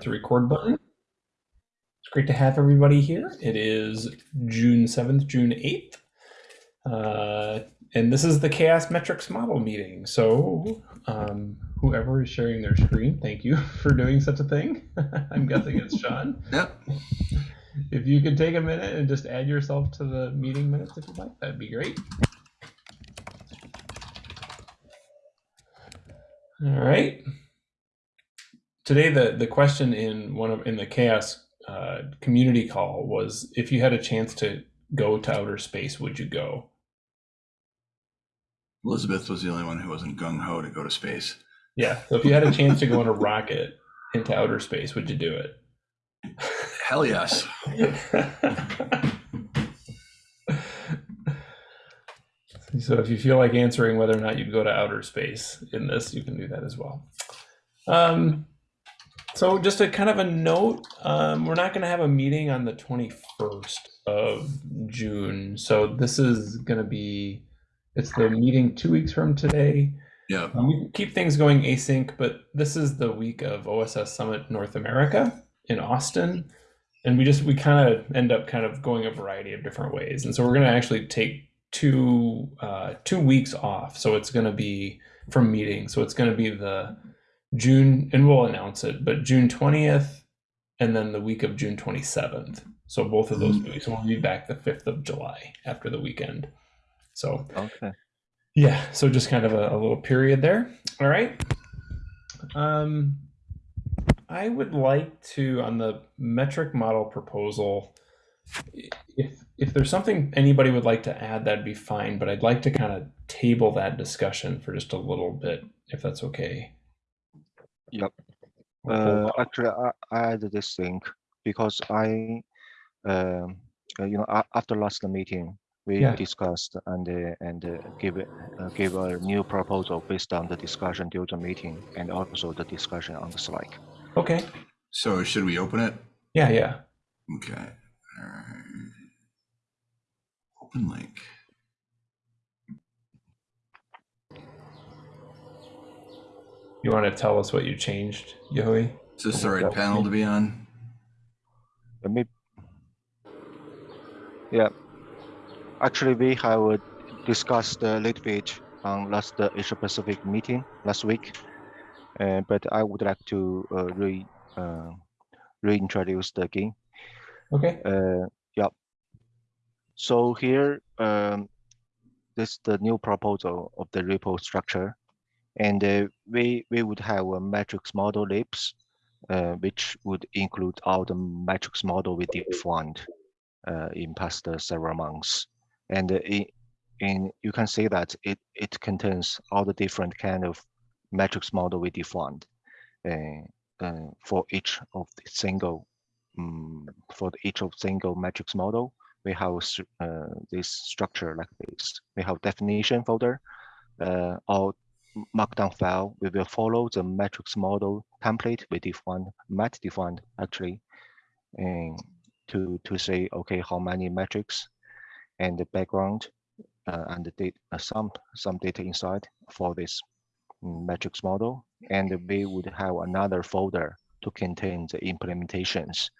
the record button. It's great to have everybody here. It is June 7th, June 8th. Uh, and this is the CHAOSS Metrics Model meeting. So um, whoever is sharing their screen, thank you for doing such a thing. I'm guessing it's Sean. Yep. If you could take a minute and just add yourself to the meeting minutes if you'd like, that'd be great. All right. Today, the, the question in one of in the CHAOSS uh, community call was if you had a chance to go to outer space, would you go? Elizabeth was the only one who wasn't gung ho to go to space. Yeah. So if you had a chance to go on a rocket into outer space, would you do it? Hell yes. so if you feel like answering whether or not you'd go to outer space in this, you can do that as well. Um, so just a kind of a note, um, we're not going to have a meeting on the 21st of June. So this is going to be, it's the meeting two weeks from today. Yeah. Um, we keep things going async, but this is the week of OSS Summit North America in Austin. And we just, we kind of end up kind of going a variety of different ways. And so we're going to actually take two, uh, two weeks off. So it's going to be from meetings. So it's going to be the June, and we'll announce it, but June 20th and then the week of June 27th. So both of those Mhm. weeks, we'll be back the 5th of July after the weekend. So Okay. yeah, so just kind of a, a little period there. All right. Um, I would like to on the metric model proposal. If if there's something anybody would like to add, that'd be fine. But I'd like to kind of table that discussion for just a little bit, if that's okay. Yep. Uh, actually, I, I added this thing because I, um, uh, you know, after last meeting, we Yeah. discussed and uh, and uh, give uh, give a new proposal based on the discussion during the meeting and also the discussion on the Slack. Okay. So should we open it? Yeah. Yeah. Okay. All right. Open link. You want to tell us what you changed, Yehui? Is this the right panel to be on? Let me. Yeah. Actually, we have discussed a little bit on last Asia Pacific meeting last week, uh, but I would like to uh, re uh, reintroduce the again. Okay. Uh, yeah. So here, um, this is the new proposal of the repo structure, and uh, we we would have a matrix model libs, uh, which would include all the matrix model we defined uh, in past uh, several months, and uh, in, you can see that it it contains all the different kind of matrix model we defined uh, for each of the single um, for each of single matrix model, we have uh, this structure like this. We have definition folder, uh, m- markdown file. We will follow the matrix model template we defined, might defined actually, and to to say okay how many metrics and the background uh, and the data uh, some some data insight for this mm, matrix model, and we would have another folder to contain the implementations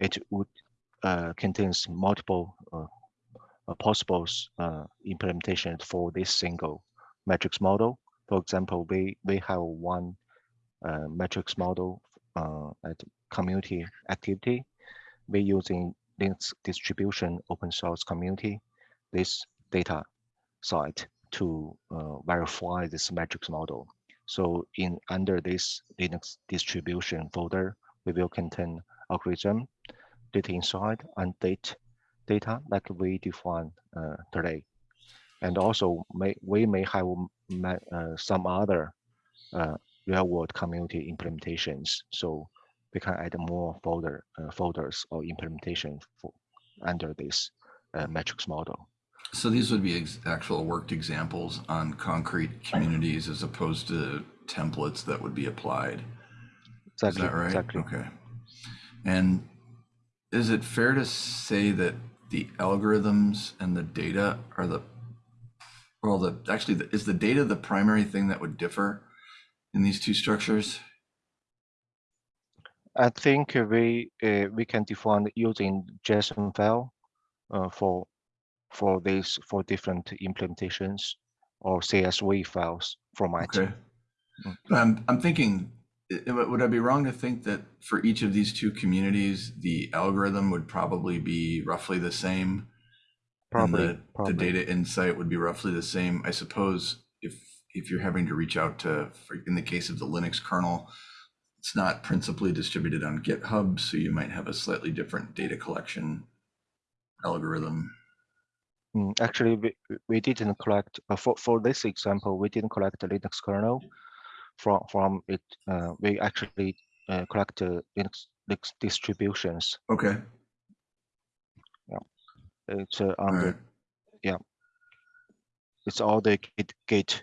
it would uh, contains multiple uh, possible uh, implementations for this single matrix model. For example, we we have one uh, matrix model uh, at community activity. We're using Linux distribution open source community this data site to uh, verify this metrics model. So in under this Linux distribution folder, we will contain algorithm data insight and date data like we define uh, today. And also may, we may have some other uh, real world community implementations. So we can add more folder uh, folders or implementation for under this uh, metrics model. So these would be ex- actual worked examples on concrete communities as opposed to templates that would be applied. Is Exactly. that right? Exactly. Okay. And is it fair to say that the algorithms and the data are the, well, the, actually, the- is the data the primary thing that would differ in these two structures? I think we uh, we can define using JSON file uh, for for these for different implementations or CSV files format. Okay. Mm. I'm, I'm thinking, i- i- would I be wrong to think that for each of these two communities, the algorithm would probably be roughly the same? Probably, And the, probably. the data insight would be roughly the same. I suppose if, if you're having to reach out to, for, in the case of the Linux kernel, it's not principally distributed on GitHub, so you might have a slightly different data collection algorithm. Mm, Actually, we, we didn't collect, uh, for, for this example, we didn't collect the Linux kernel from, from it. Uh, we actually uh, collect the Linux, Linux distributions. Okay, It's uh, on right. the, it's all the Git, Git,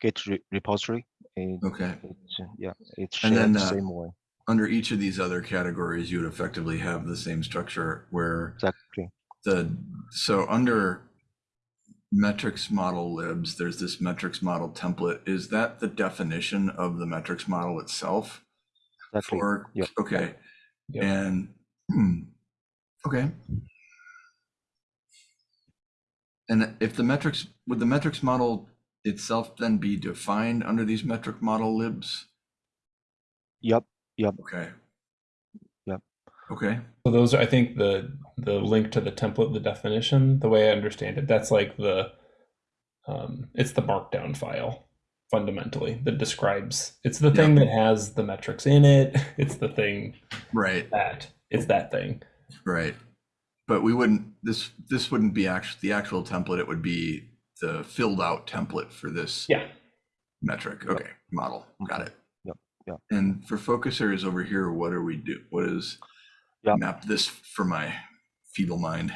Git re- repository. It, Okay. it's, uh, yeah, it's And shared then, the uh, same way. Under each of these other categories, you would effectively have the same structure where Exactly. the, so under metrics model libs, there's this metrics model template. Is that the definition of the metrics model itself? Exactly. For, Yep. okay, Yep. and, hmm, okay. And if the metrics, would the metrics model itself then be defined under these metric model libs? Yep. Yep. Okay. Yep. Okay, So those are, I think, the the link to the template, the definition, the way I understand it, that's like the um, it's the markdown file fundamentally that describes. It's the thing that has the metrics in it. It's the thing right. that it's that thing. Right. But we wouldn't, this, this wouldn't be actually, the actual template, it would be the filled out template for this Yeah. metric. Okay, model. Got it. Yep, Yeah. And for focus areas over here, what are we do? What is map this for my feeble mind?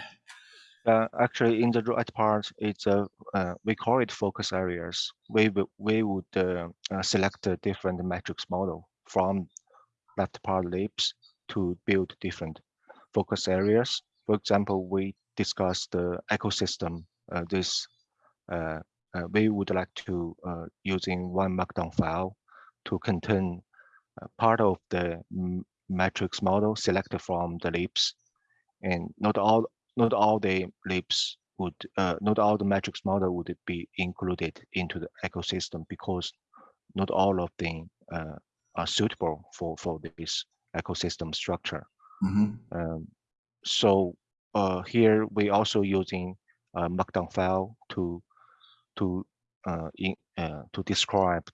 Uh, actually, in the right part, it's a uh, we call it focus areas. We we would uh, uh, select a different metrics model from left part libs to build different focus areas. For example, we discussed the ecosystem. Uh, this uh, uh, we would like to uh, using one markdown file to contain uh, part of the m- matrix model selected from the libs, and not all not all the libs would uh, not all the matrix model would be included into the ecosystem because not all of them uh, are suitable for for this ecosystem structure. Mhm. Um, so uh, here we also using a markdown file to to uh, in, uh, to describe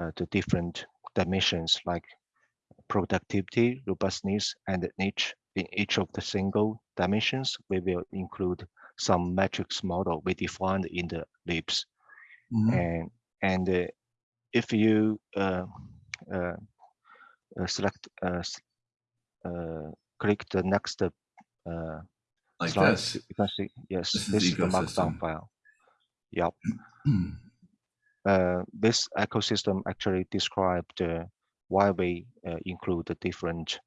uh, the different dimensions like productivity, robustness, and niche. In each of the single dimensions, we will include some metrics model we defined in the libs. Mhm. And and uh, if you uh, uh, uh, select uh, uh, click the next uh, Like slide, this. you can see yes, This is this the is the markdown file. Yep. Hmm. uh, this ecosystem actually described uh, why we uh, include the different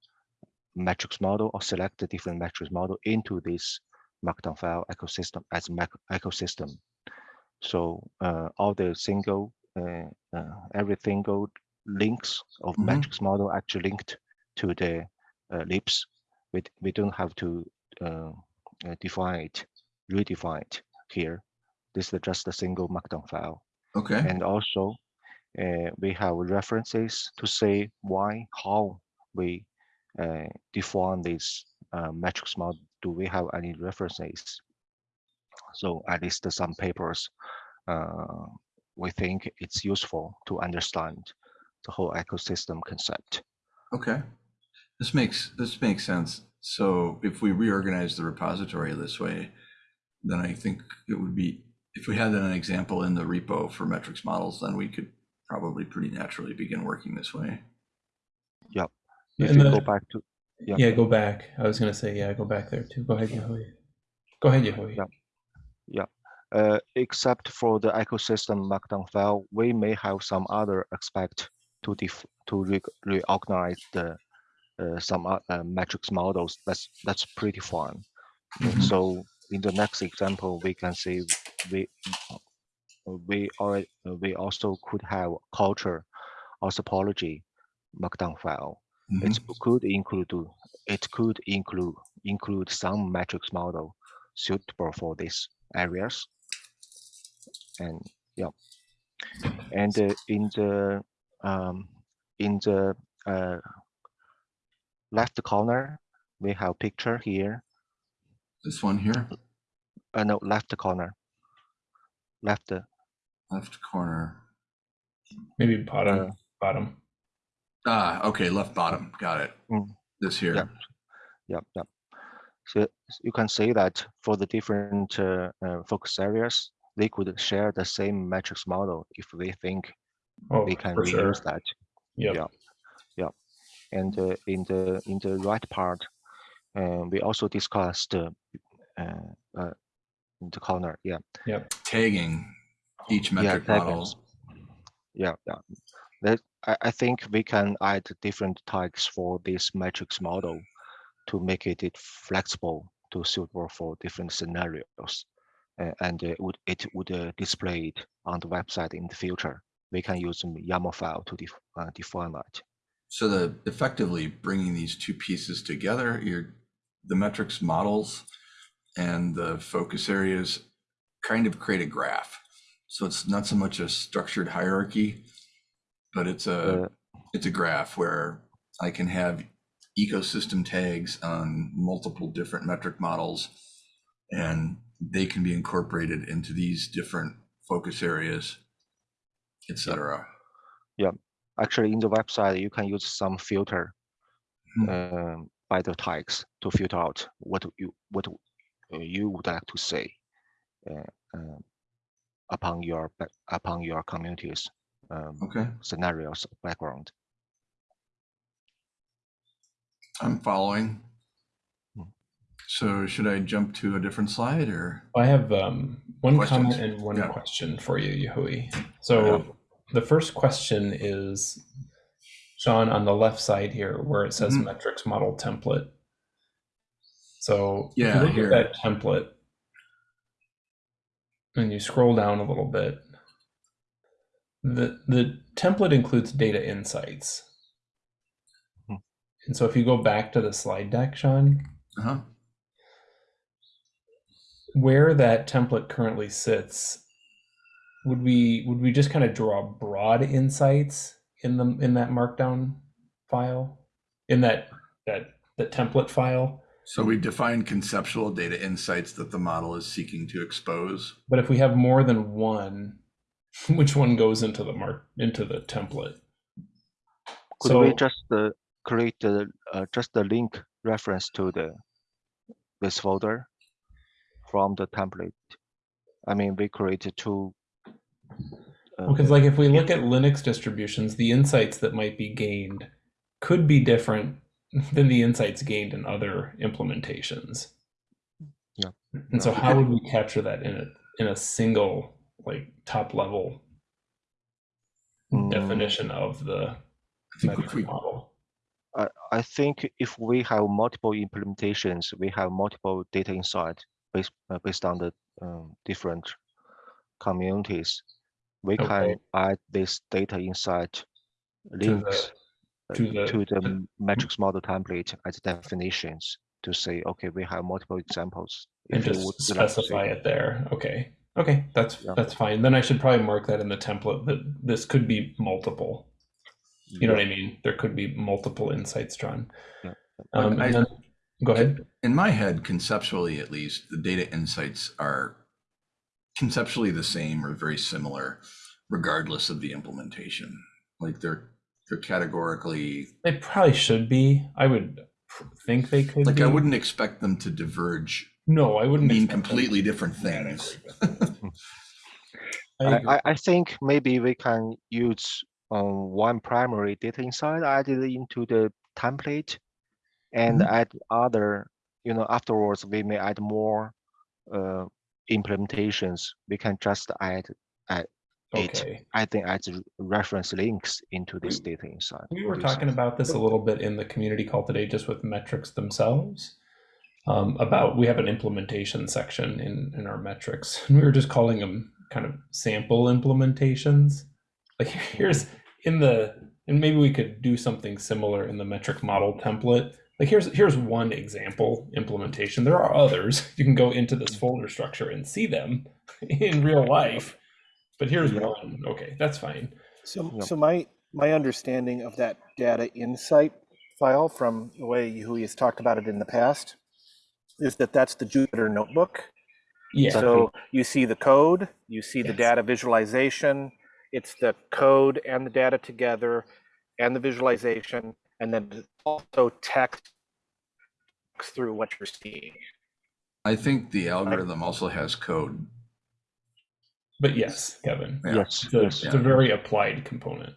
metrics model or select the different metrics model into this markdown file ecosystem as mac- ecosystem. So uh, all the single, uh, uh, every single links of Mhm. metrics model actually linked to the uh, libs. We, we don't have to uh, uh, define it, redefine it here. This is just a single markdown file. Okay, And also, uh, we have references to say why, how we uh, define this uh, matrix model. Do we have any references? So at least some papers, uh, we think it's useful to understand the whole ecosystem concept. okay. This makes, this makes sense. So if we reorganize the repository this way, then I think it would be, if we had an example in the repo for metrics models, then we could probably pretty naturally begin working this way. If And you the- go back to, yeah. yeah, go back. I was gonna say, yeah, go back there too. Go ahead, Yehui. Go ahead, Yehui. Yeah. Uh, except for the ecosystem markdown file, we may have some other aspect to def to re reorganize the some o- uh, metrics models. That's that's pretty fun. Mhm. So in the next example, we can see we uh, we already we also could have culture or topology markdown file. It could include it could include include some matrix model suitable for these areas. And yeah, and uh, in the um, in the uh, left corner we have picture here. This one here, Uh, no, left corner. Left. left corner. Maybe bottom, Uh, bottom. Ah, okay, left bottom. Got it. Mm. This here. Yeah. Yep, yep. So you can see that for the different uh, uh, focus areas, they could share the same matrix model if they think Oh, they can for sure. reuse that. Yep. yeah. And uh, in the in the right part, uh, we also discussed uh, uh, uh, in the corner. Yeah, Yeah. Tagging each Yeah, metric tagging. model. yeah, yeah. That I, I think we can add different tags for this matrix model to make it, it flexible to suitable for different scenarios. Uh, and it would it would uh, display it on the website in the future. We can use YAML file to def, uh, define that. So the effectively bringing these two pieces together, your the metrics models and the focus areas kind of create a graph. So it's not so much a structured hierarchy, but it's a Uh, it's a graph where I can have ecosystem tags on multiple different metric models and they can be incorporated into these different focus areas, et cetera. Actually, in the website, you can use some filter Hmm. um, by the tags to filter out what you what uh, you would like to say uh, uh, upon your upon your community's um, Okay, scenarios background. I'm following. Hmm. So should I jump to a different slide or? I have um, one comment and one Yeah. question for you, Yehui. So the first question is, Sean, on the left side here, where it says Mhm. metrics model template. So Yeah, look here. at that template, and you scroll down a little bit, the the template includes data insights. Hmm. And so if you go back to the slide deck, Sean, Uh-huh. where that template currently sits would we would we just kind of draw broad insights in the in that markdown file in that that the template file So we define conceptual data insights that the model is seeking to expose. but if we have more than one which one goes into the mark into the template Could so we just uh, create the uh, just the link reference to the this folder from the template? I mean, we created two. Because like if we look at linux distributions the insights that might be gained could be different than the insights gained in other implementations Yeah. and so how would we capture that in a in a single like top level Mm. definition of the I think if metric we, model I, I think if we have multiple implementations, we have multiple data insight based uh, based on the um, different communities. We Okay. can add this data insight links uh, to the- to the to- m- matrix model template as definitions to say, okay, we have multiple examples. and If just would like to specify it there. Okay. Okay. That's Yeah. that's fine. Then i should probably mark that in the template that this could be multiple. You know what i mean? There could be multiple insights drawn. Yeah. um, I- then, go ahead. in my head, conceptually at least, the data insights are conceptually the same or very similar, regardless of the implementation. Like they're they're categorically they probably should be i would think they could like be. I wouldn't expect them to diverge, no i wouldn't mean expect them- completely different Yeah, I things. I I. I, I think maybe we can use um, one primary data insight added into the template and Mhm. add other, you know, afterwards we may add more uh, implementations. We can just add, add it, okay I think add reference links into this We- data insight. We were talking about this a little bit in the community call today, just with metrics themselves. Um, about we have an implementation section in in our metrics, and we were just calling them kind of sample implementations. Like here's in the and maybe we could do something similar in the metric model template. Like here's here's one example implementation. There are others. You can go into this folder structure and see them in real life. But here's Yeah. one. Okay, that's fine. So, Yep. so my, my understanding of that data insight file from the way Hui has talked about it in the past is that that's the Jupyter notebook. Yeah. So you see the code, you see the data visualization, it's the code and the data together and the visualization, and then also text through what you're seeing. I think the algorithm also has code. But yes, Kevin. Yeah. Yes, It's a, yes. it's a very applied component.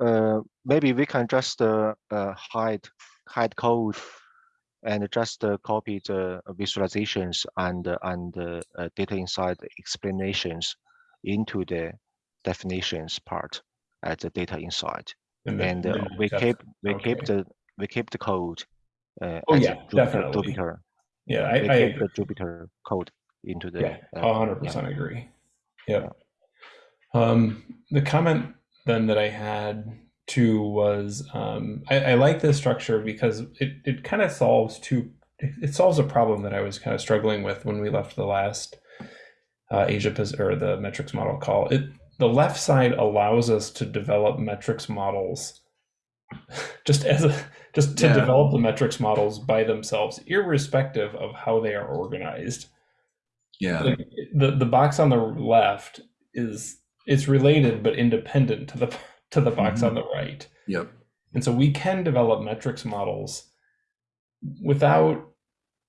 Uh, maybe we can just uh, uh, hide hide code and just uh, copy the visualizations and uh, and uh, uh, data insight explanations into the definitions part at the data insight. then- and uh, we keep we keep the we keep the code. Uh, Oh, as yeah, Jupyter, definitely. Jupyter. Yeah, I, we I keep agree. the Jupyter code into the. Yeah, uh, a hundred percent agree. Yep. Um, the comment then that I had too was um, I, I like this structure because it, it kind of solves two it, it solves a problem that I was kind of struggling with when we left the last uh, Asia or the metrics model call. It the left side allows us to develop metrics models just as a just to Yeah. develop the metrics models by themselves, irrespective of how they are organized. Yeah, like, the the box on the left is it's related but independent to the to the box mm-hmm. on the right. Yep, and so we can develop metrics models without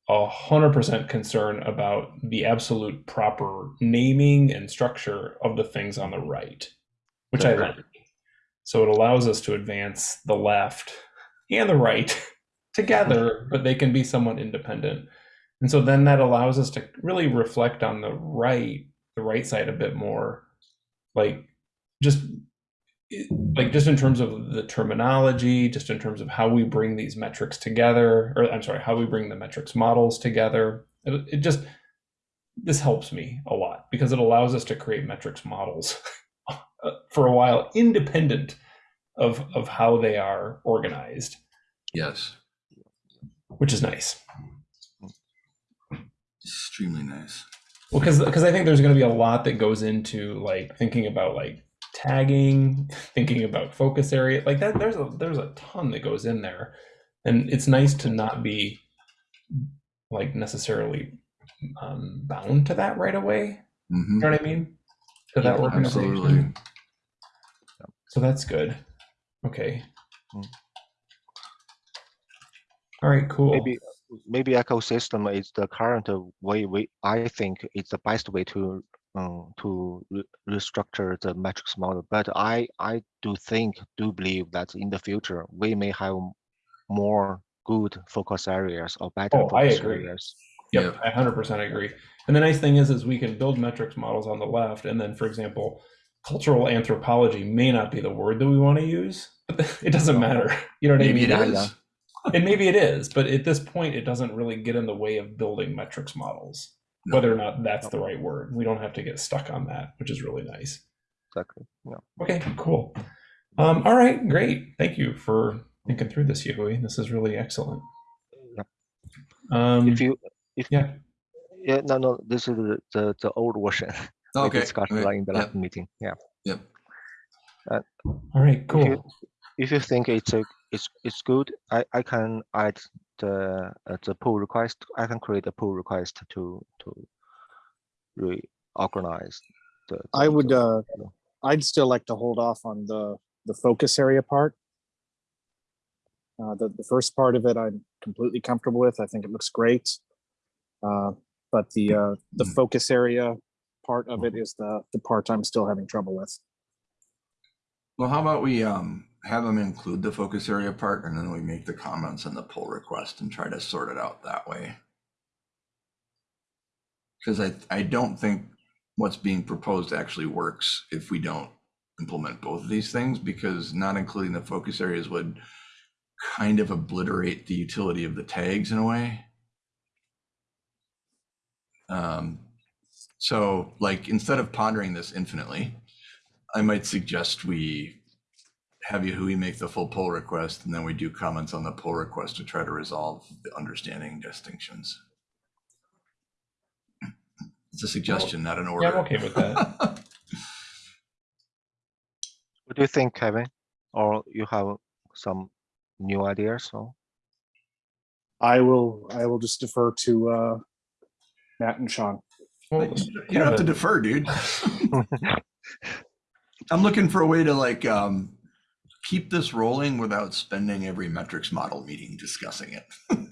a hundred percent concern about the absolute proper naming and structure of the things on the right which i Okay. like so it allows us to advance the left and the right together but they can be somewhat independent and so then that allows us to really reflect on the right the right side a bit more like just like just in terms of the terminology just in terms of how we bring these metrics together or i'm sorry how we bring the metrics models together it, it just this helps me a lot because it allows us to create metrics models uh, for a while independent of of how they are organized. Yes, which is nice. Extremely nice. Well, because because I think there's going to be a lot that goes into like thinking about like tagging, thinking about focus area, like that. There's a there's a ton that goes in there, and it's nice to not be like necessarily um, bound to that right away. hmm You know what I mean? To that Yeah, organization. absolutely. So that's good. Okay. Mm. All right. Cool. maybe maybe ecosystem is the current uh, way we I think it's the best way to um, to re- restructure the metrics model. But I I do think do believe that in the future we may have more good focus areas or better Oh, I focus agree. areas. Yep, I hundred percent agree. And the nice thing is, is we can build metrics models on the left, and then, for example, cultural anthropology may not be the word that we want to use, but it doesn't matter. You know what Maybe I it mean? Yeah, is. And maybe it is, but at this point, it doesn't really get in the way of building metrics models. No. Whether or not that's the right word, we don't have to get stuck on that, which is really nice. Exactly. Yeah. Okay, cool. Um, all right, great. Thank you for thinking through this, Yui. This is really excellent. Yep. Um, If you if yeah. yeah no no this is the the, the old version we Okay. discussed okay, in the Yep. last meeting. Yeah. Yep. all right, If cool. you, if you think it's a it's it's good, I I can add the uh, the pull request. I can create a pull request to to reorganize the. I would, the- uh, I'd still like to hold off on the, the focus area part. Uh, the, the first part of it, I'm completely comfortable with. I think it looks great. Uh, but the, uh, the Mm. focus area part of it is the, the part I'm still having trouble with. Well, how about we um have them include the focus area part and then we make the comments and the pull request and try to sort it out that way. Because I I don't think what's being proposed actually works if we don't implement both of these things because not including the focus areas would kind of obliterate the utility of the tags in a way. Um, so like instead of pondering this infinitely, I might suggest we have Yehui make the full pull request and then we do comments on the pull request to try to resolve the understanding distinctions. It's a suggestion, not an order. Yeah, I'm okay with that. What do you think, Kevin? Or you have some new ideas? So I will, I will just defer to uh, Matt and Sean. Well, You don't have to defer, dude. I'm looking for a way to like um keep this rolling without spending every metrics model meeting discussing it.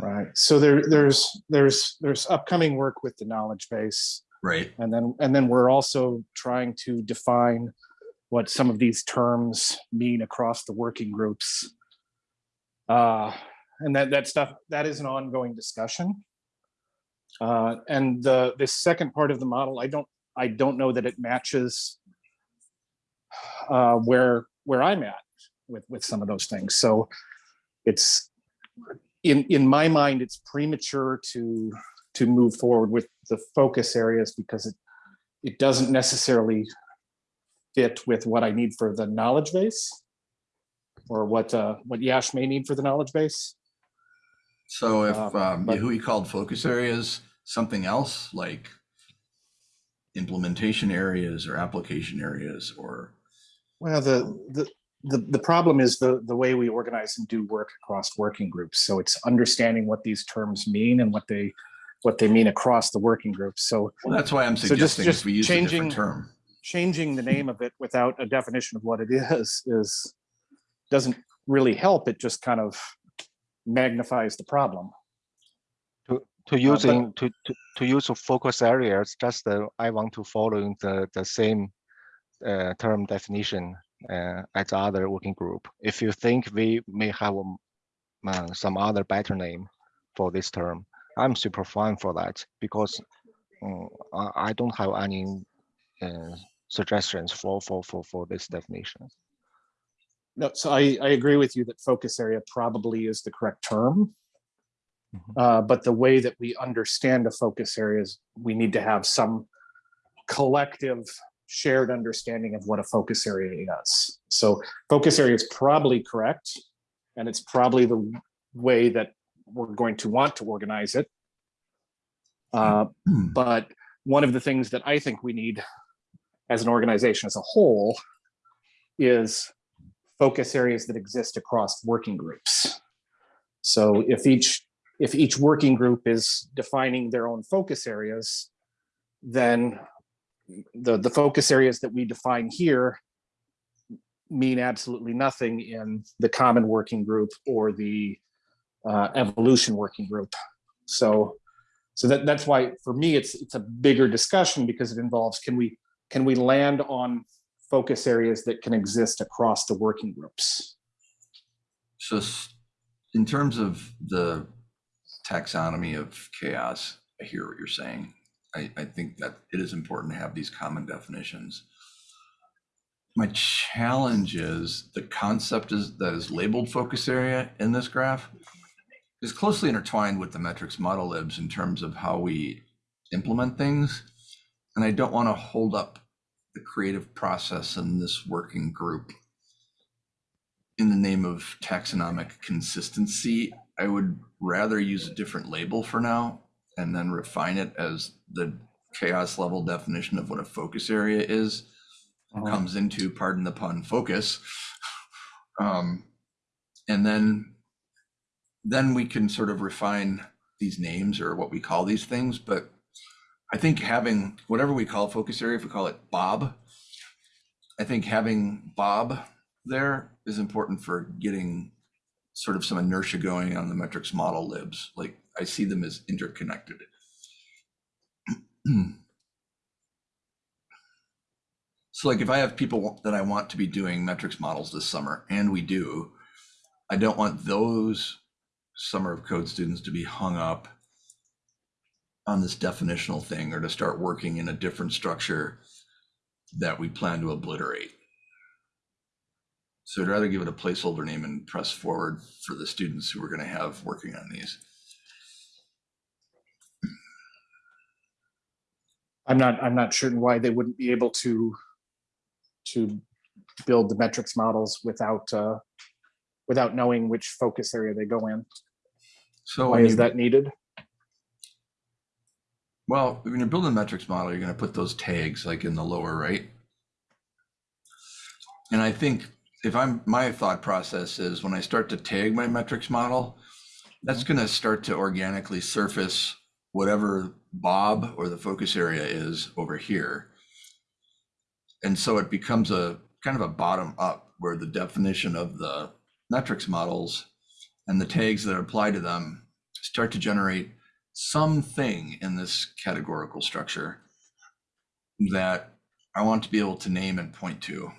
Right. So there, there's, there's, there's upcoming work with the knowledge base. Right. And then, and then we're also trying to define what some of these terms mean across the working groups. Uh, and that, that stuff, that is an ongoing discussion. Uh, and the, the second part of the model, I don't, I don't know that it matches uh, where, where I'm at with, with some of those things. So it's, in, in my mind, it's premature to, to move forward with the focus areas because it, it doesn't necessarily fit with what I need for the knowledge base or what, uh, what Yash may need for the knowledge base. So if Um, um but- Yehui called focus areas something else like implementation areas or application areas or Well, the, the, the, the problem is the, the way we organize and do work across working groups. So it's understanding what these terms mean and what they, what they mean across the working groups. So well, that's why I'm So just- suggesting just we use a different changing- term. changing the name of it without a definition of what it is, is, doesn't really help. It just kind of magnifies the problem. to, to but- using, to, to, to use of focus areas, just uh, I want to follow the, the same uh, term definition uh, as the other working group. If you think we may have um, uh, some other better name for this term, I'm super fine for that because mm, I, don't have any uh, suggestions for, for, for, for this definition. No, so I, I agree with you that focus area probably is the correct term. Mhm. Uh, but the way that we understand a focus area is we need to have some collective shared understanding of what a focus area is. So focus area is probably correct. And it's probably the way that we're going to want to organize it. Uh, but one of the things that I think we need as an organization as a whole is focus areas that exist across working groups. So if each, if each working group is defining their own focus areas, then the, the focus areas that we define here mean absolutely nothing in the common working group or the uh, evolution working group. So, so that, that's why for me, it's, it's a bigger discussion because it involves, can we, can we land on focus areas that can exist across the working groups? So in terms of the taxonomy of CHAOSS, I hear what you're saying. I, I think that it is important to have these common definitions. My challenge is the concept is that is labeled focus area in this graph is closely intertwined with the metrics model libs in terms of how we implement things. And I don't want to hold up the creative process in this working group in the name of taxonomic consistency, I would rather use a different label for now and then refine it as the CHAOSS level definition of what a focus area is comes into, pardon the pun, focus. Um, and then, then we can sort of refine these names or what we call these things. But I think having whatever we call focus area, if we call it Bob, I think having Bob there is important for getting sort of some inertia going on the metrics model libs. Like I see them as interconnected. So like if I have people that I want to be doing metrics models this summer, and we do, I don't want those summer of code students to be hung up on this definitional thing or to start working in a different structure that we plan to obliterate. So I'd rather give it a placeholder name and press forward for the students who we're going to have working on these. I'm not, I'm not sure why they wouldn't be able to to build the metrics models without, uh, without knowing which focus area they go in. So Why is that needed? Well, when you're building a metrics model, you're going to put those tags like in the lower right. And I think if I'm, my thought process is when I start to tag my metrics model, that's going to start to organically surface whatever Bob or the focus area is over here. And so it becomes a kind of a bottom up where the definition of the metrics models and the tags that apply to them start to generate something in this categorical structure that I want to be able to name and point to.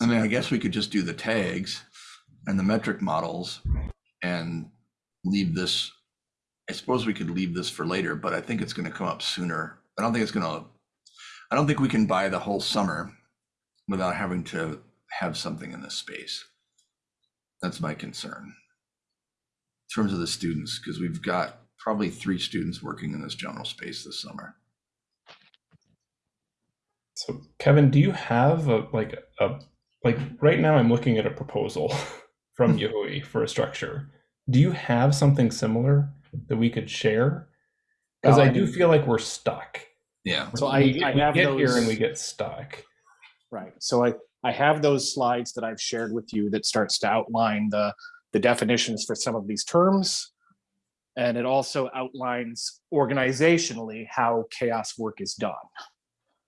I mean, I guess we could just do the tags and the metric models and leave this. I suppose we could leave this for later, but I think it's going to come up sooner. I don't think it's going to, I don't think we can buy the whole summer without having to have something in this space. That's my concern. In terms of the students, because we've got probably three students working in this general space this summer. So Kevin, do you have a like a like right now I'm looking at a proposal from hmm. Yehui for a structure. Do you have something similar that we could share? Because No, I I do mean- feel like we're stuck. Yeah. So We I, get- I we have get here and we get stuck. Right, so I, I have those slides that I've shared with you that starts to outline the, the definitions for some of these terms. And it also outlines organizationally how CHAOSS work is done.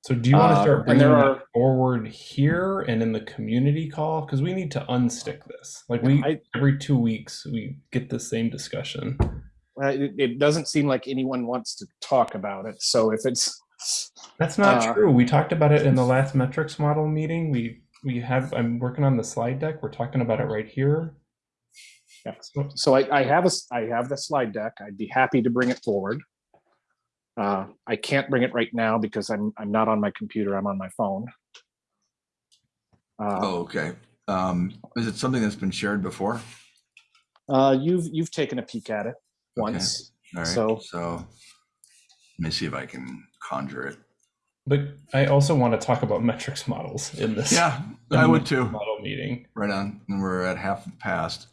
So do you want to Uh, start and bringing are- forward here and in the community call? Because we need to unstick this. Like we I- every two weeks we get the same discussion. Uh, It, it doesn't seem like anyone wants to talk about it, so if it's, That's not Uh, true. We talked about it in the last metrics model meeting. We we have I'm working on the slide deck. We're talking about it right here. Yeah. So- so I, I have a, I have the slide deck, I'd be happy to bring it forward. Uh, I can't bring it right now because I'm, I'm not on my computer, I'm on my phone. Uh, Oh, okay. Um, is it something that's been shared before? uh, you've, you've taken a peek at it Okay. once. All right. So- so let me see if I can conjure it. But I also want to talk about metrics models in this Yeah, I would too. model meeting. Right on. And we're at half past.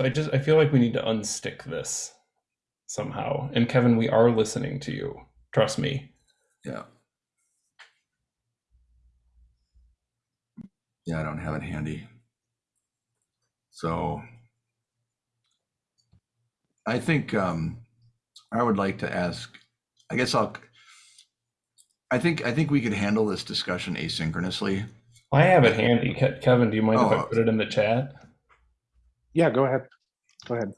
So I just I feel like we need to unstick this somehow. And Kevin, we are listening to you. Trust me. Yeah. Yeah, I don't have it handy. So I think um, I would like to ask, I guess I'll, I think, I think we could handle this discussion asynchronously. I have it handy. Kevin, do you mind if I Oh. put it in the chat? Yeah, go ahead. Go ahead.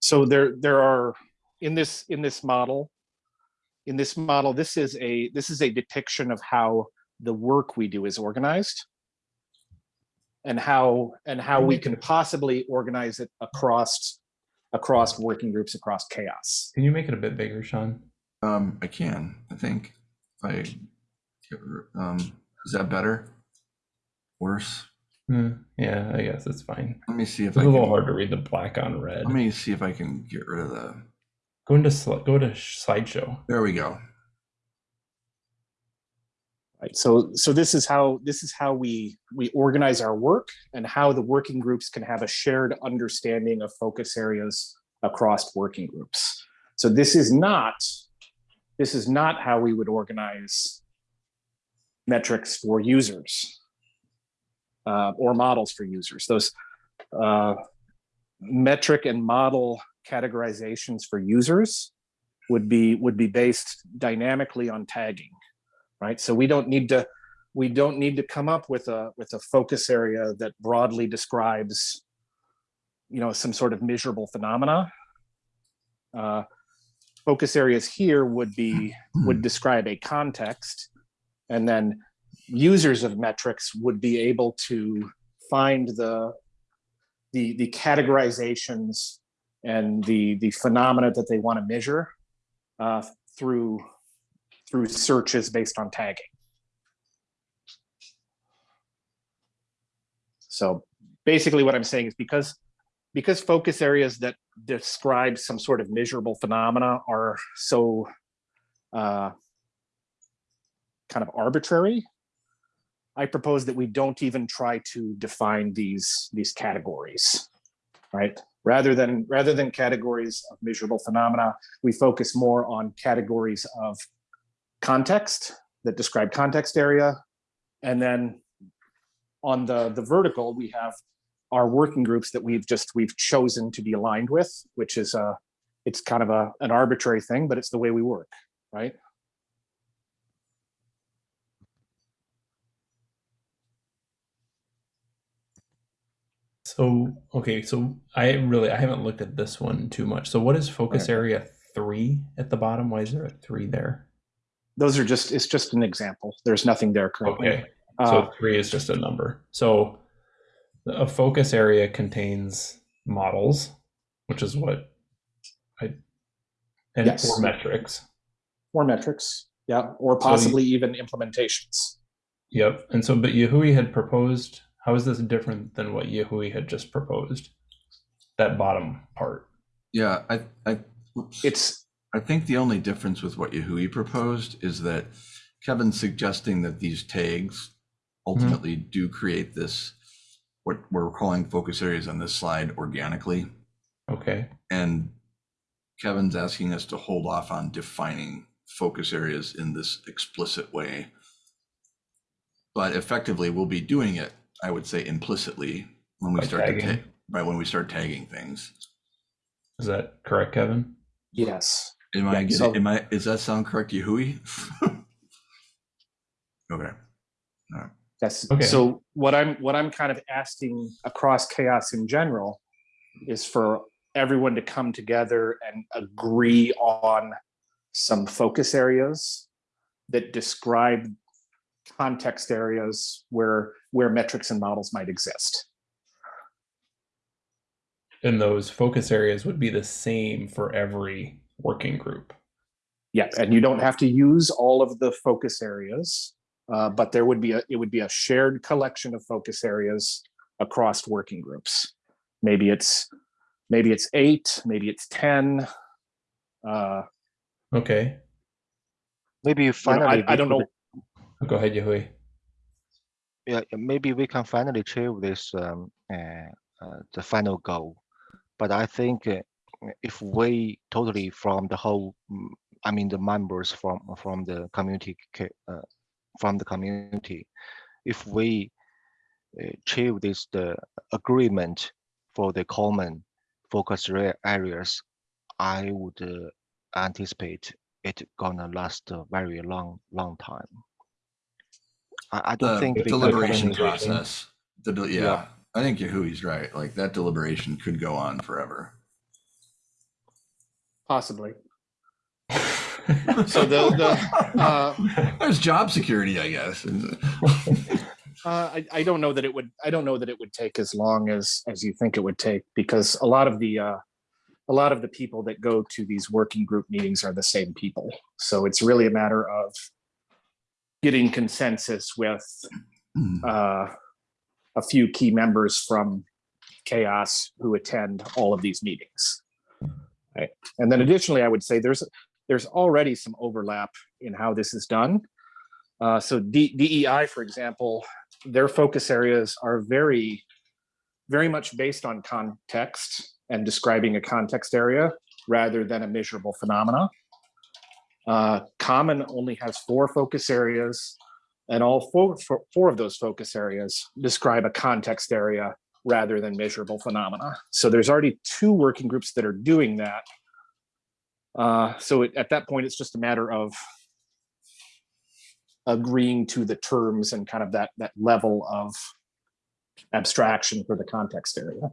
So there, there are, in this, in this model, in this model, this is a, this is a depiction of how the work we do is organized. And how, and how we can possibly organize it across, across working groups, across CHAOSS. Can you make it a bit bigger, Sean? Um, I can, I think, if I, um, is that better? Worse? Hmm, yeah, I guess it's fine. Let me see if It's I a little can, hard to read the black on red. let me see if I can get rid of the, Go into sli- go to slideshow. there we go. Right, so, so this is how, this is how we, we organize our work and how the working groups can have a shared understanding of focus areas across working groups. So this is not, this is not how we would organize metrics for users uh, or models for users. Those uh, metric and model categorizations for users would be, would be based dynamically on tagging right? So we don't need to, we don't need to come up with a, with a focus area that broadly describes, you know, some sort of measurable phenomena. Uh, Focus areas here would be, would describe a context. And then users of metrics would be able to find the, the, the categorizations and the, the phenomena that they want to measure uh, through through searches based on tagging. So basically what I'm saying is because because focus areas that describe some sort of measurable phenomena are so uh, kind of arbitrary, I propose that we don't even try to define these these categories, right? Rather than rather than categories of measurable phenomena, we focus more on categories of context that describe context area, and then on the the vertical we have our working groups that we've just we've chosen to be aligned with, which is a it's kind of a an arbitrary thing, but it's the way we work, right? So, okay, so I really, I haven't looked at this one too much. So what is focus Right. area three at the bottom? Why is there a three there? Those are just it's just an example. There's nothing there currently. Okay, Uh, so three is just a number. So a focus area contains models, which is what I, and Yes. or metrics. or metrics, yeah, or So you- possibly even implementations. Yep. And so, but Yehui had proposed, how is this different than what Yehui had just proposed? That bottom part. Yeah, I, I, whoops. It's I think the only difference with what Yehui proposed is that Kevin's suggesting that these tags ultimately mm-hmm. do create this, what we're calling focus areas on this slide organically. Okay. And Kevin's asking us to hold off on defining focus areas in this explicit way. But effectively, we'll be doing it, I would say implicitly, when we By start to tagging. tag, right, when we start tagging things. Is that correct, Kevin? yes. Am I getting, so- am I, does that sound correct, Yehui? Okay, Yes. Okay. So what I'm what I'm kind of asking across CHAOSS in general is for everyone to come together and agree on some focus areas that describe context areas where where metrics and models might exist. And those focus areas would be the same for every working group. Yeah, and you don't have to use all of the focus areas, uh, but there would be a it would be a shared collection of focus areas across working groups. Maybe it's maybe it's eight, maybe it's ten. Uh, Okay. Maybe you know, finally. I, I don't could- know. Go ahead, Yehui. Yeah, maybe we can finally achieve this um, uh, uh, the final goal. But I think uh, if we totally from the whole, mm, I mean the members from from the community uh, from the community, if we uh, achieve this the agreement for the common focus areas, I would uh, anticipate it gonna last a very long long time. I, I don't the think deliberation finish- process, the, del- yeah, Yeah. I think Yehui's right, like that deliberation could go on forever. Possibly. So the the uh, There's job security, I guess. Uh, I, I don't know that it would, I don't know that it would take as long as, as you think it would take, because a lot of the, uh, a lot of the people that go to these working group meetings are the same people. So it's really a matter of getting consensus with, uh, a few key members from CHAOSS who attend all of these meetings. Right. And then additionally, I would say there's, there's already some overlap in how this is done. Uh, so D, DEI, for example, their focus areas are very, very much based on context and describing a context area rather than a measurable phenomena. Uh, Common only has four focus areas, and all four, four, four of those focus areas describe a context area rather than measurable phenomena. So there's already two working groups that are doing that. Uh, so it- at that point, it's just a matter of agreeing to the terms and kind of that that level of abstraction for the context area.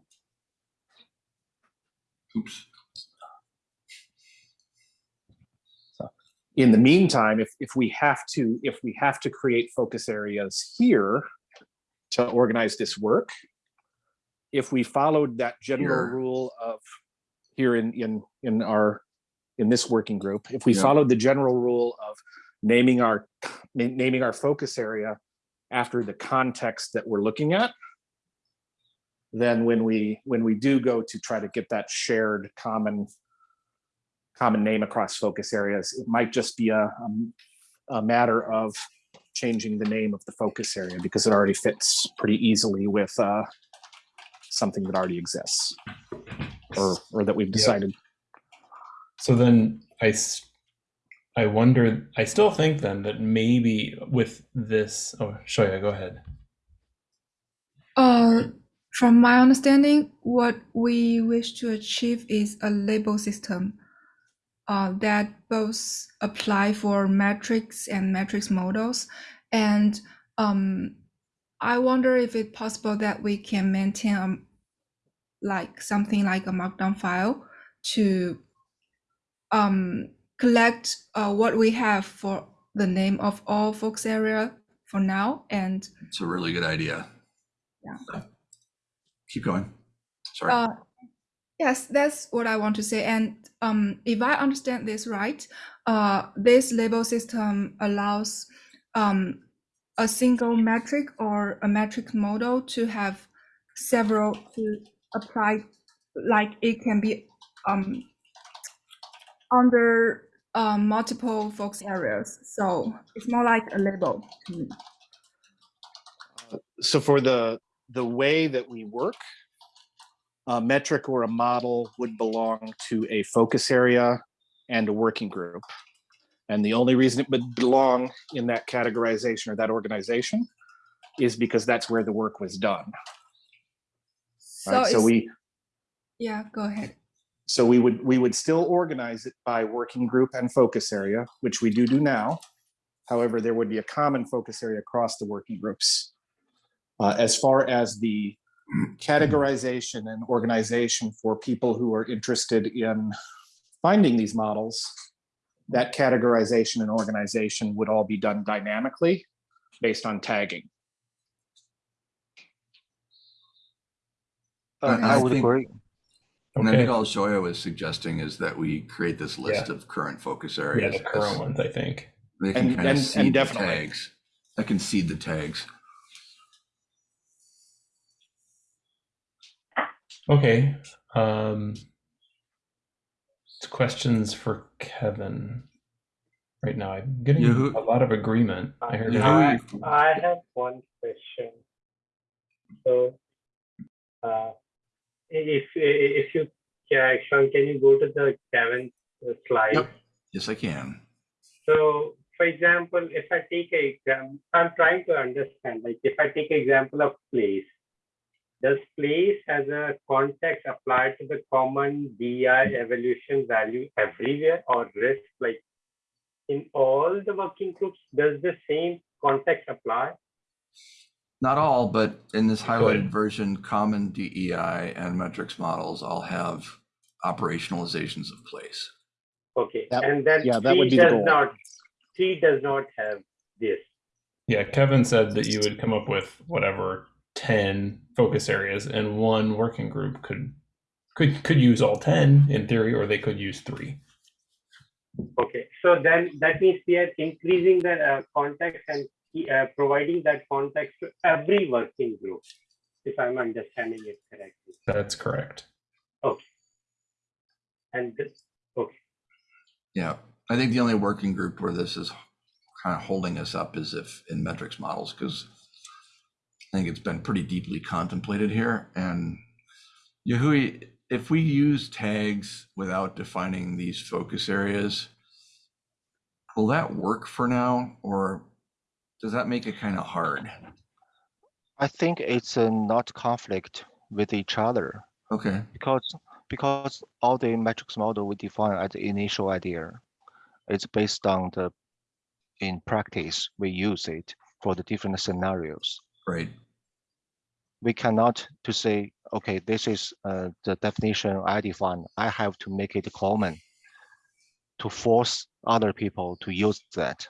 Oops. In the meantime, if if we have to if we have to create focus areas here to organize this work, if we followed that general Here. rule of here in in in our in this working group, if we Yeah. followed the general rule of naming our naming our focus area after the context that we're looking at, then when we, when we do go to try to get that shared common common name across focus areas, it might just be a, um, a matter of changing the name of the focus area because it already fits pretty easily with uh, something that already exists or, or that we've Yep. decided. So then I, s- I wonder, I still think then that maybe with this, oh, Shoya, go ahead. Uh, from my understanding, what we wish to achieve is a label system uh, that both apply for metrics and metrics models. And um, I wonder if it's possible that we can maintain um, like something like a markdown file to um, collect uh, what we have for the name of all focus area for now and It's a really good idea. Yeah. Keep going. Sorry. Uh, yes, that's what I want to say. And um, if I understand this right, uh, this label system allows um, a single metric or a metric model to have several to apply, like it can be um, under uh, multiple focus areas. So it's more like a label. So for the, the way that we work, a metric or a model would belong to a focus area and a working group. And the only reason it would belong in that categorization or that organization is because that's where the work was done. Right? So we, yeah, go ahead. so we would, we would still organize it by working group and focus area, which we do do now. However, there would be a common focus area across the working groups. Uh, as far as the categorization and organization for people who are interested in finding these models, that categorization and organization would all be done dynamically based on tagging. I- Uh, I I would think- agree. And I Okay. think all Zoya was suggesting is that we create this list of current focus Yeah, areas. the current ones, I think. They can And- kind of and- and seed the tags. I can seed the tags. Okay. Um, questions for Kevin right now. I'm getting Yahoo- a lot of agreement. I heard. Yahoo- I, I have one question. So, uh, if if you can, Sean, can you go to the seventh slide? Yep. Yes, I can. So, for example, if I take a exam, I'm trying to understand. Like, if I take example of place, does place as a context apply to the common DI evolution value everywhere, or risk like in all the working groups? Does the same context apply? Not all, but in this highlighted version, common DEI and metrics models all have operationalizations of place. Okay, That- and then yeah, that C would be the does goal. not, C does not have this. Yeah, Kevin said that you would come up with whatever ten focus areas, and one working group could could could use all ten in theory, or they could use three. Okay, so then that means we are increasing the uh, context and uh, providing that context to every working group, if I'm understanding it correctly. That's correct. Okay. And this, okay. Yeah, I think the only working group where this is kind of holding us up is if in metrics models, because I think it's been pretty deeply contemplated here. And Yehui, if we use tags without defining these focus areas, will that work for now, or does that make it kind of hard? I think it's uh, not conflict with each other Okay, because because all the metrics model we define at the initial idea, it's based on the in practice we use it for the different scenarios. right. We cannot to say okay this is uh, the definition I define. I have to make it common to force other people to use that.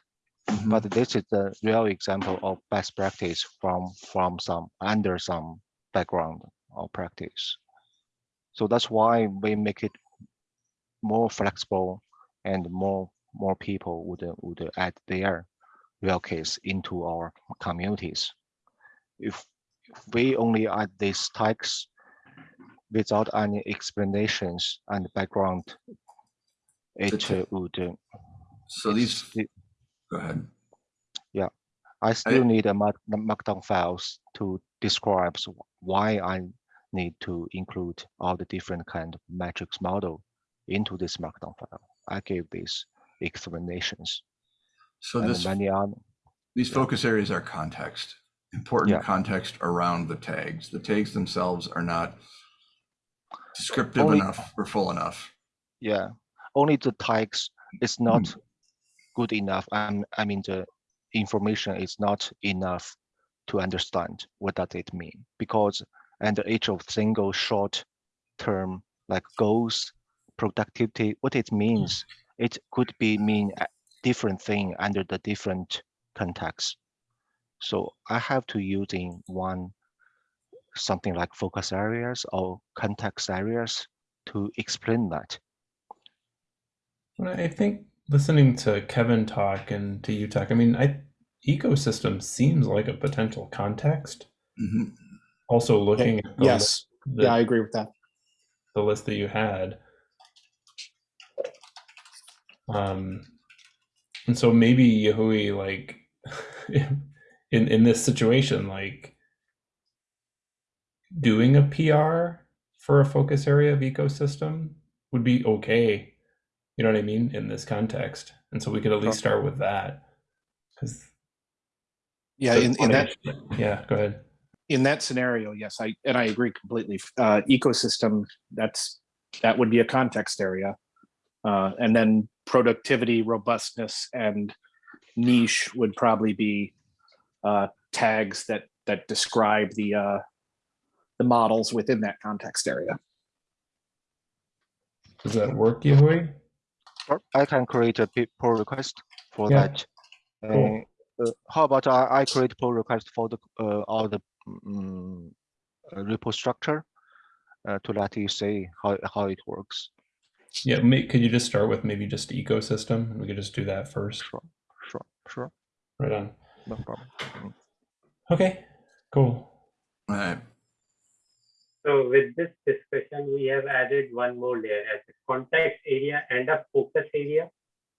Mhm. But this is the real example of best practice from from some under some background or practice. So that's why we make it more flexible and more more people would would add their real case into our communities. If we only add these tags without any explanations and background, it uh, would. uh, So these, go ahead. Yeah, I still need a mark, markdown files to describe why I need to include all the different kind of matrix model into this markdown file. I gave these explanations So this, many other. these yeah. focus areas are context, important Yeah. context around the tags. The tags themselves are not descriptive Only- enough or full enough. Yeah, only the tags is Hmm. not good enough. I'm, I mean, the information is not enough to understand what does it mean because under each of single short term like goals, productivity, what it means, it could be mean a different thing under the different context. So I have to using one something like focus areas or context areas to explain that. I think listening to Kevin talk and to you talk, I mean, I ecosystem seems like a potential context. Mhm. Also looking at the, Yes, the, yeah, I agree with that. the list that you had. Um, and so maybe Yehui, like, in in this situation, like, doing a PR for a focus area of ecosystem would be okay. You know what I mean in this context, and so we could at least start with that. Because Yeah, in, in that yeah, go ahead. in that scenario, yes, I and I agree completely. Uh, ecosystem, that's that would be a context area, uh, and then productivity, robustness, and niche would probably be uh, tags that that describe the uh, the models within that context area. Does that work, Yehui? Sure, I can create a pull request for Yeah, that. cool. Uh, uh, how about I, I create pull request for the uh, all the uh, repo structure uh, to let you see how how it works. Yeah, may, could you just start with maybe just ecosystem? and We could just do that first. Sure, sure, sure, Right on. No problem. Okay, cool. All right. So with this discussion, we have added one more layer as a context area and a focus area.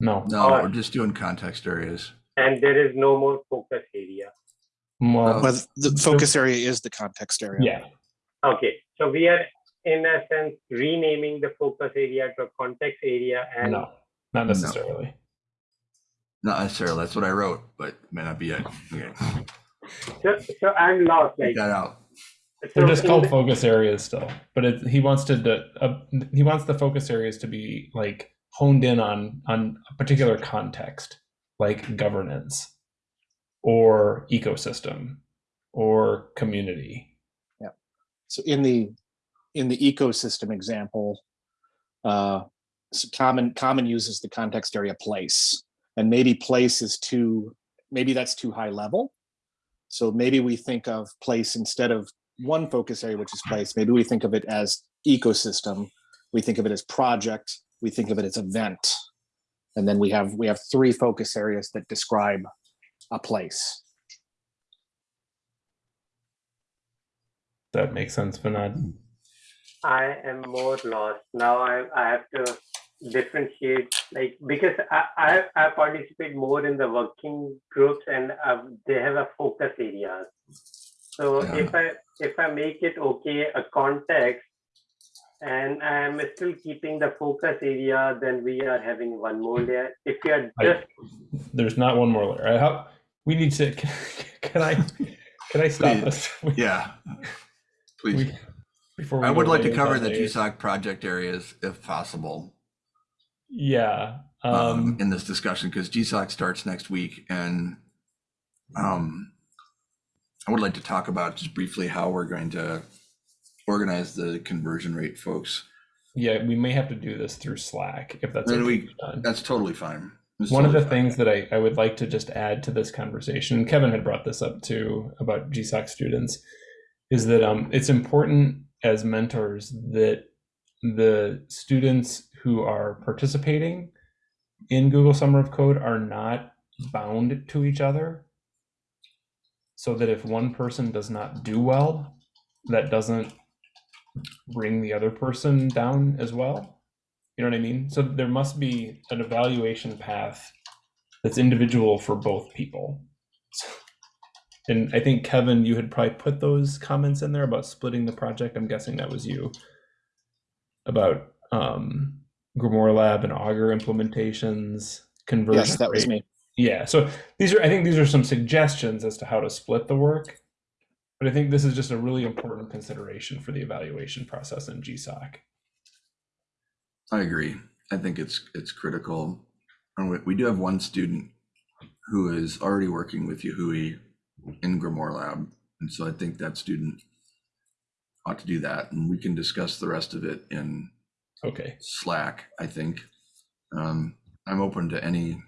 No, No, Or- we're just doing context areas. And there is no more focus area. well, But the focus area is the context area. yeah, Okay, so we are in a sense renaming the focus area to a context area and no, not necessarily. Not necessarily. That's what I wrote, but it may not be it. Okay. so, so I'm lost. Like Take that out. They're so just in called the- focus areas still, but it, he wants to the uh, he wants the focus areas to be like honed in on on a particular context, like governance, or ecosystem, or community. Yeah. So in the in the ecosystem example, uh, so common common uses the context area place, and maybe place is too maybe that's too high level. So maybe we think of place instead of one focus area, which is place. Maybe we think of it as ecosystem. We think of it as project. We think of it as event, and then we have we have three focus areas that describe a place. That makes sense, Vinod. I am more lost now. I I have to differentiate like because I I, I participate more in the working groups and uh, they have a focus areas. So Yeah. if I if I make it okay a context and I'm still keeping the focus area, then we are having one more layer. If you are I- just There's not one more layer. I how we need to. Can, can I can I stop Please. us? We- Yeah. Please. we- before we I would like to cover the layers. GSOC project areas if possible Yeah. um, Um, in this discussion because GSOC starts next week and um, I would like to talk about just briefly how we're going to organize the conversion rate, folks. yeah, we may have to do this through Slack if that's okay we- done. That's totally fine. It's One of the fine. things that I, I would like to just add to this conversation, Kevin had brought this up too about GSOC students, is that um, it's important as mentors that the students who are participating in Google Summer of Code are not bound to each other. So that if one person does not do well, that doesn't bring the other person down as well. You know what I mean? So there must be an evaluation path that's individual for both people. And I think Kevin, you had probably put those comments in there about splitting the project. I'm guessing that was you. About um Grimoire Lab and Augur implementations, conversion. Yes, that was rate. me. Yeah, so these are I think these are some suggestions as to how to split the work. But I think this is just a really important consideration for the evaluation process in GSOC. I agree. I think it's, it's critical. And we, we do have one student who is already working with Yehui in Grimoire Lab. And so I think that student ought to do that. And we can discuss the rest of it in Okay. Slack, I think. Um, I'm open to any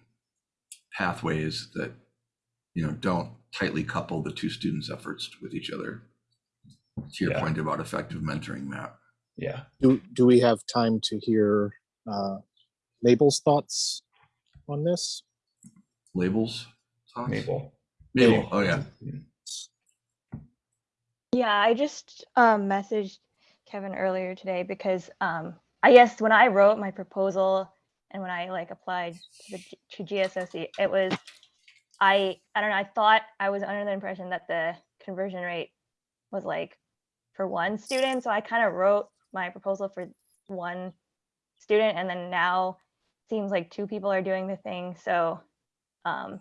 pathways that, you know, don't tightly couple the two students' efforts with each other. To your Yeah. point about effective mentoring, Matt. Yeah. Do, do we have time to hear uh, Mabel's thoughts on this? Labels? thoughts? Mabel. Mabel, oh yeah. Yeah, I just um, messaged Kevin earlier today because um, I guess when I wrote my proposal and when I like applied to the to GSOC, it was I I don't know. I thought I was under the impression that the conversion rate was like for one student, so I kind of wrote my proposal for one student, and then now seems like two people are doing the thing. So um,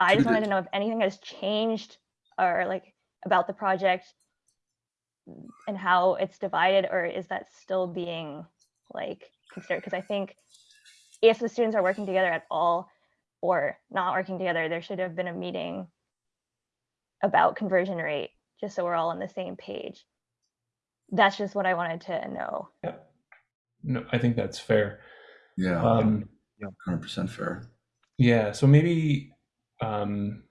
I just wanted to know if anything has changed or like about the project and how it's divided or is that still being like considered because i think if the students are working together at all or not working together there should have been a meeting about conversion rate just so we're all on the same page that's just what i wanted to know Yep. No, I think that's fair. Yeah, Um, yeah hundred percent fair. Yeah, so maybe um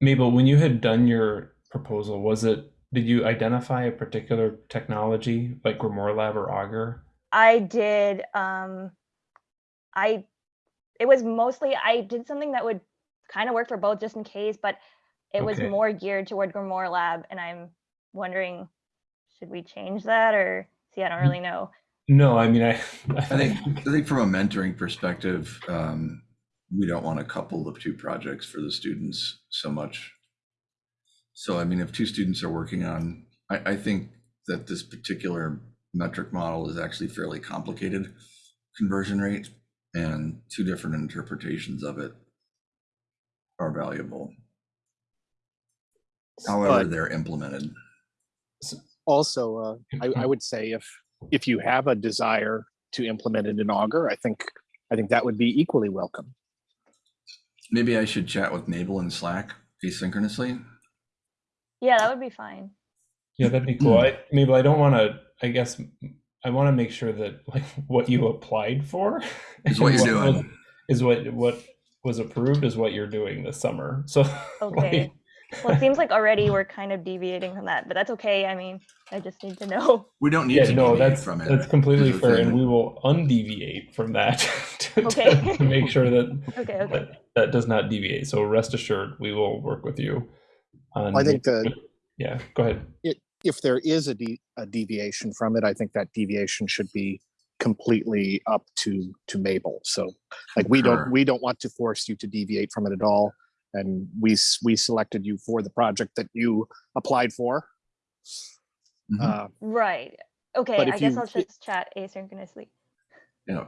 Mabel, when you had done your proposal, was it did you identify a particular technology like Grimoire Lab or Augur? i did um i it was mostly i did something that would kind of work for both just in case but it was more geared toward grimoire lab and i'm wondering should we change that or see i don't really know No, I mean I I think, I think from a mentoring perspective, um, we don't want to couple the two projects for the students so much. So I mean, if two students are working on, I, I think that this particular metric model is actually fairly complicated conversion rate and two different interpretations of it are valuable. However, But- they're implemented. Also, uh, I, I would say if, if you have a desire to implement it in Augur, I think, I think that would be equally welcome. Maybe I should chat with Mabel in Slack asynchronously. yeah that would be fine Yeah, that'd be hmm. cool. I Mabel, I don't want to I guess I want to make sure that like what you applied for Is what you're was- doing. is what what was approved is what you're doing this summer. So Okay. Well it seems like already we're kind of deviating from that but that's okay i mean i just need to know We don't need yeah, to no, deviate that's from it. that's completely is fair, and we will undeviate from that to, to- Okay. to make sure that okay okay that, that does not deviate. So rest assured, we will work with you. On I think the- yeah, go ahead. If there is a de- a deviation from it, I think that deviation should be completely up to, to Mabel. So like, we Concur. don't, we don't want to force you to deviate from it at all. And we, we selected you for the project that you applied for. Mhm. Uh, right okay But i if guess you- i'll just chat asynchronously Yeah,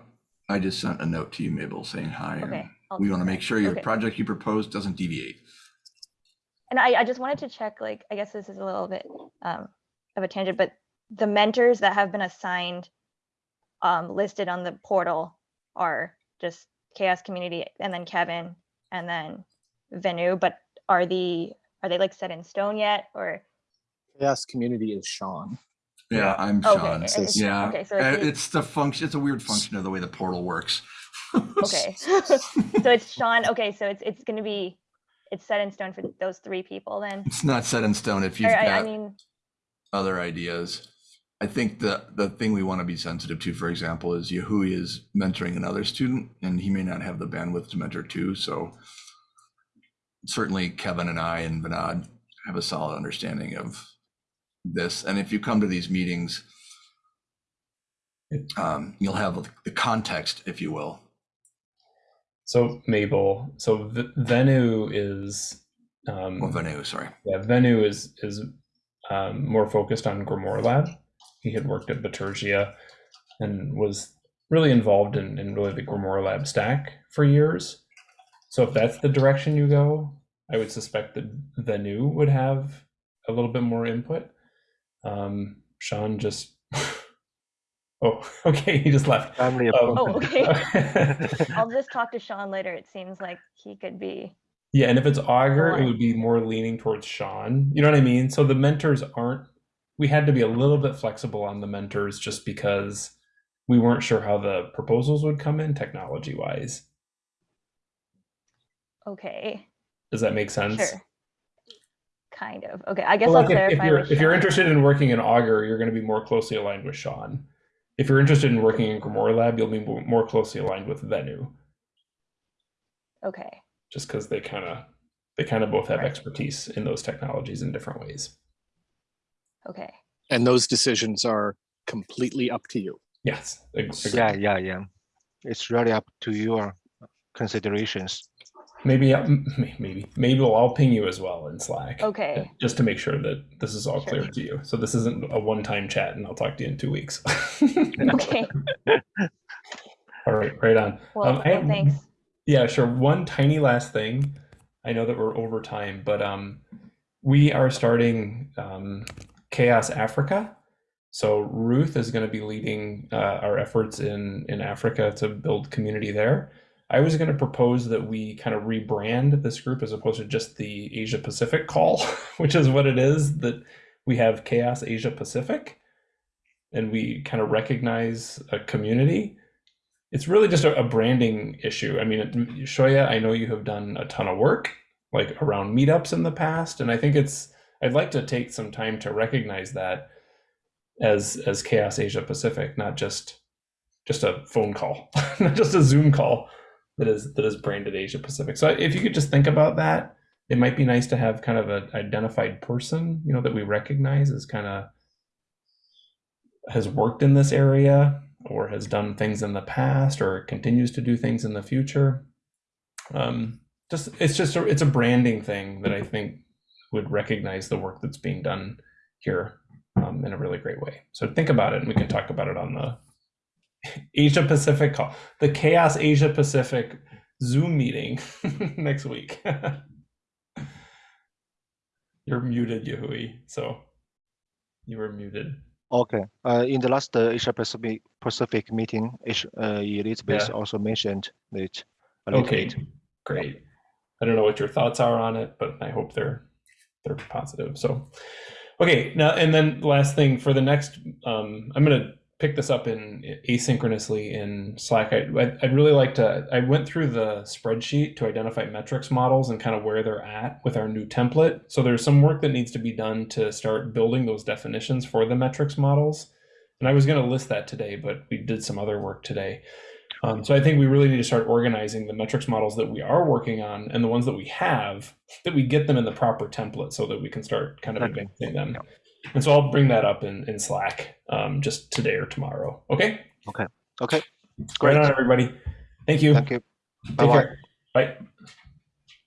I just sent a note to you, Mabel, saying hi. okay We want to make sure your Okay. project you proposed doesn't deviate. And I, I just wanted to check, like, I guess this is a little bit um, of a tangent, but the mentors that have been assigned um, listed on the portal are just CHAOSS Community and then Kevin and then Venu, but are the are they like set in stone yet or Yes, community is Sean. Yeah, I'm okay Sean. and it's- it's- Yeah, okay so uh, it's, it's the function, it's a weird function of the way the portal works. okay so it's Sean okay so it's it's gonna be it's set in stone for those three people then It's not set in stone if you've I, I got mean other ideas. I think the, the thing we want to be sensitive to, for example, is Yehui is mentoring another student and he may not have the bandwidth to mentor two. So certainly Kevin and I and Vinod have a solid understanding of this. And if you come to these meetings, um, you'll have the context, if you will. So Mabel, so v- Venu is um, Well, Venu, sorry. yeah, Venu is is um, more focused on Grimoire Lab. He had worked at Bitergia and was really involved in, in really the Grimoire Lab stack for years. So if that's the direction you go, I would suspect that Venu would have a little bit more input. Um, Sean just oh okay he just left. Family Um, Oh, okay. I'll just talk to Sean later. It seems like he could be. Yeah, and if it's Augur, it would be more leaning towards Sean. You know what I mean? So the mentors aren't. We had to be a little bit flexible on the mentors just because we weren't sure how the proposals would come in technology wise. Okay. Does that make sense? Sure. Kind of. Okay. I guess Well, I'll like if, if you're if you're interested in working in Augur, you're going to be more closely aligned with Sean. If you're interested in working in Grimoire Lab, you'll be more closely aligned with Venu, Okay. just because they kind of they kind of both have Right. expertise in those technologies in different ways. Okay. And those decisions are completely up to you. Yes. ag- agreed. Yeah, yeah, yeah. It's really up to your considerations. Maybe, uh, maybe, maybe I'll ping you as well in Slack. Okay. Just to make sure that this is all Sure. clear to you. So this isn't a one-time chat, and I'll talk to you in two weeks. Okay. all right, right on. Well, Um, well have- thanks. Yeah, sure. One tiny last thing. I know that we're over time, but um, we are starting um, CHAOSS Africa. So Ruth is going to be leading uh, our efforts in in Africa to build community there. I was going to propose that we kind of rebrand this group as opposed to just the Asia Pacific call, which is what it is. That we have CHAOSS Asia Pacific, and we kind of recognize a community it's really just a, a branding issue. I mean, Shoya, I know you have done a ton of work like around meetups in the past, and I think it's I'd like to take some time to recognize that as as CHAOSS Asia Pacific, not just just a phone call, not just a Zoom call that is that is branded Asia Pacific. So if you could just think about that, it might be nice to have kind of an identified person, you know, that we recognize as kind of has worked in this area or has done things in the past or continues to do things in the future. Um, just it's just a, it's a branding thing that I think would recognize the work that's being done here um, in a really great way. So think about it, and we can talk about it on the Asia Pacific call, the CHAOSS Asia Pacific Zoom meeting next week. You're muted, Yehui. So you were muted. Okay. Uh, in the last uh, Asia Pacific Pacific meeting, Asia- uh, Elizabeth Yeah. also mentioned it Okay, bit. great. I don't know what your thoughts are on it, but I hope they're they're positive. So, okay, now and then last thing for the next, um, I'm gonna pick this up in asynchronously in Slack. I, I'd, I'd really like to. I went through the spreadsheet to identify metrics models and kind of where they're at with our new template. So there's some work that needs to be done to start building those definitions for the metrics models. And I was going to list that today, but we did some other work today. Um, so I think we really need to start organizing the metrics models that we are working on and the ones that we have, that we get them in the proper template so that we can start kind of advancing them. And so I'll bring that up in, in Slack um, just today or tomorrow. Okay. Okay. Okay. Great. on, everybody. Thank you. Thank you. Take Bye bye. care. Bye.